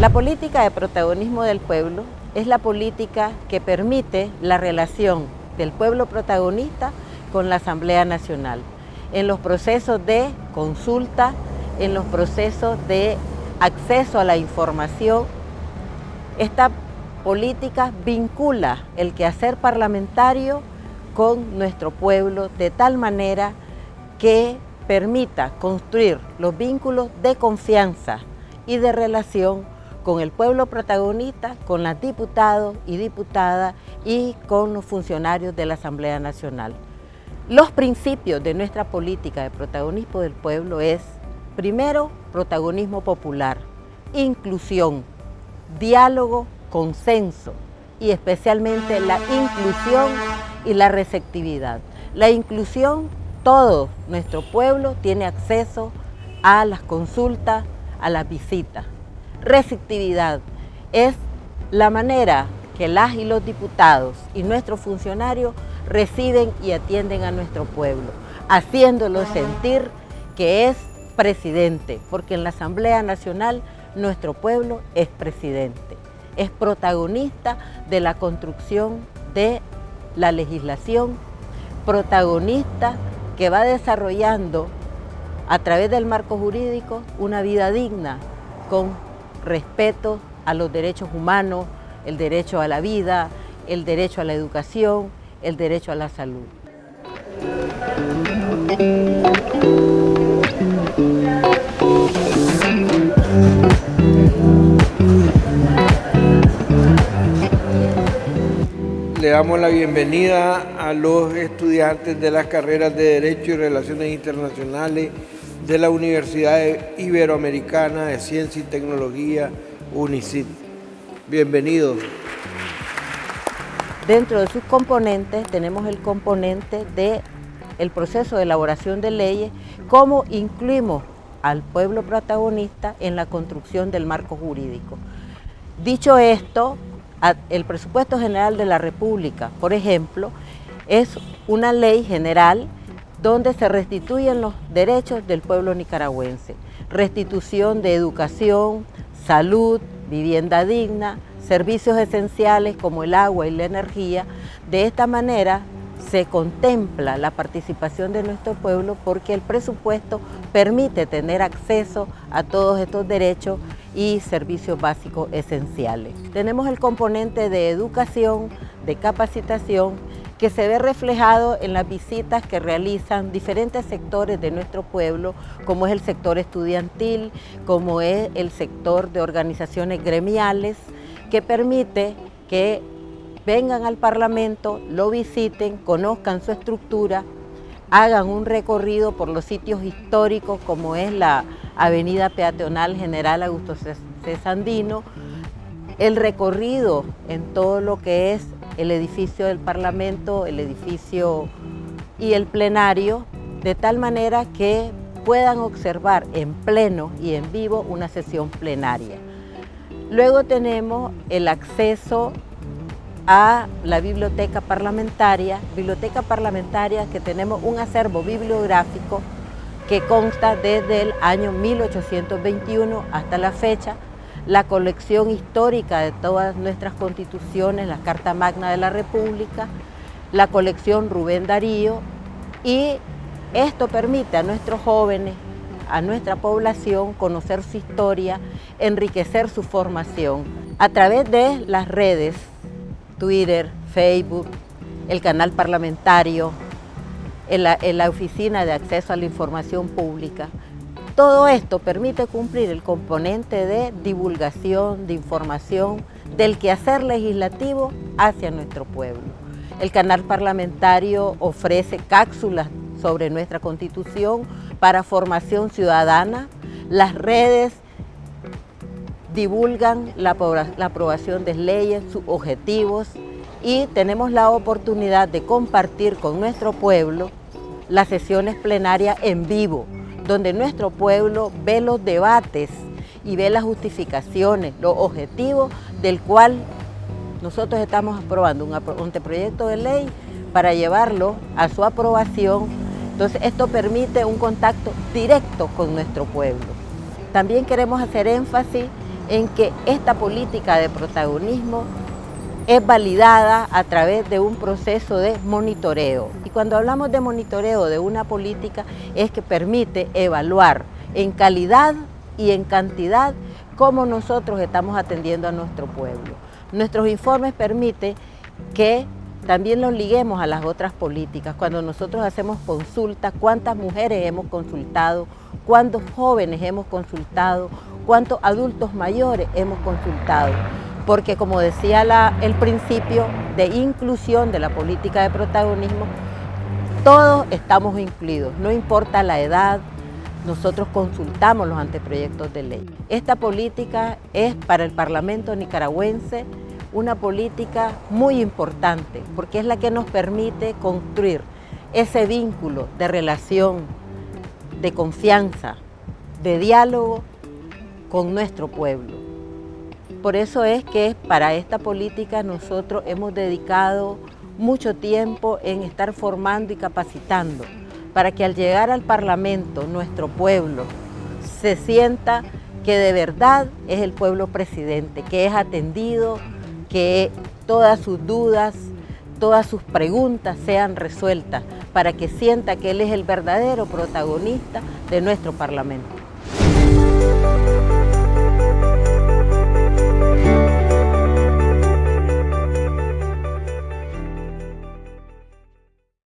La política de protagonismo del pueblo es la política que permite la relación del pueblo protagonista con la Asamblea Nacional en los procesos de consulta, en los procesos de acceso a la información. Esta política vincula el quehacer parlamentario con nuestro pueblo de tal manera que permita construir los vínculos de confianza y de relación con el pueblo protagonista, con las diputados y diputadas y con los funcionarios de la Asamblea Nacional. Los principios de nuestra política de protagonismo del pueblo es, primero, protagonismo popular, inclusión, diálogo, consenso y especialmente la inclusión y la receptividad. La inclusión, todo nuestro pueblo tiene acceso a las consultas, a las visitas receptividad. Es la manera que las y los diputados y nuestros funcionarios reciben y atienden a nuestro pueblo, haciéndolo sentir que es presidente, porque en la Asamblea Nacional nuestro pueblo es presidente, es protagonista de la construcción de la legislación, protagonista que va desarrollando a través del marco jurídico una vida digna con respeto a los derechos humanos, el derecho a la vida, el derecho a la educación, el derecho a la salud. Le damos la bienvenida a los estudiantes de las carreras de Derecho y Relaciones Internacionales de la Universidad Iberoamericana de Ciencia y Tecnología, UNICIT. Bienvenidos. Dentro de sus componentes tenemos el componente de el proceso de elaboración de leyes, cómo incluimos al pueblo protagonista en la construcción del marco jurídico. Dicho esto, el presupuesto general de la República, por ejemplo, es una ley general donde se restituyen los derechos del pueblo nicaragüense. Restitución de educación, salud, vivienda digna, servicios esenciales como el agua y la energía. De esta manera se contempla la participación de nuestro pueblo porque el presupuesto permite tener acceso a todos estos derechos y servicios básicos esenciales. Tenemos el componente de educación, de capacitación que se ve reflejado en las visitas que realizan diferentes sectores de nuestro pueblo, como es el sector estudiantil, como es el sector de organizaciones gremiales, que permite que vengan al Parlamento, lo visiten, conozcan su estructura, hagan un recorrido por los sitios históricos como es la Avenida Peatonal General Augusto Cesandino, el recorrido en todo lo que es el edificio del Parlamento, el edificio y el plenario, de tal manera que puedan observar en pleno y en vivo una sesión plenaria. Luego tenemos el acceso a la biblioteca parlamentaria, biblioteca parlamentaria que tenemos un acervo bibliográfico que consta desde el año 1821 hasta la fecha, la colección histórica de todas nuestras constituciones, la Carta Magna de la República, la colección Rubén Darío y esto permite a nuestros jóvenes, a nuestra población conocer su historia, enriquecer su formación. A través de las redes, Twitter, Facebook, el canal parlamentario, en la, en la Oficina de Acceso a la Información Pública, todo esto permite cumplir el componente de divulgación, de información, del quehacer legislativo hacia nuestro pueblo. El canal parlamentario ofrece cápsulas sobre nuestra Constitución para formación ciudadana. Las redes divulgan la, aprobación de leyes, sus objetivos y tenemos la oportunidad de compartir con nuestro pueblo las sesiones plenarias en vivo, donde nuestro pueblo ve los debates y ve las justificaciones, los objetivos del cual nosotros estamos aprobando un anteproyecto de ley para llevarlo a su aprobación. Entonces esto permite un contacto directo con nuestro pueblo. También queremos hacer énfasis en que esta política de protagonismo es validada a través de un proceso de monitoreo. Y cuando hablamos de monitoreo de una política es que permite evaluar en calidad y en cantidad cómo nosotros estamos atendiendo a nuestro pueblo. Nuestros informes permiten que también los liguemos a las otras políticas. Cuando nosotros hacemos consultas, cuántas mujeres hemos consultado, cuántos jóvenes hemos consultado, cuántos adultos mayores hemos consultado. Porque como decía el principio de inclusión de la política de protagonismo, todos estamos incluidos, no importa la edad, nosotros consultamos los anteproyectos de ley. Esta política es para el Parlamento nicaragüense una política muy importante porque es la que nos permite construir ese vínculo de relación, de confianza, de diálogo con nuestro pueblo. Por eso es que para esta política nosotros hemos dedicado mucho tiempo en estar formando y capacitando para que al llegar al Parlamento nuestro pueblo se sienta que de verdad es el pueblo presidente, que es atendido, que todas sus dudas, todas sus preguntas sean resueltas para que sienta que él es el verdadero protagonista de nuestro Parlamento. Thank you.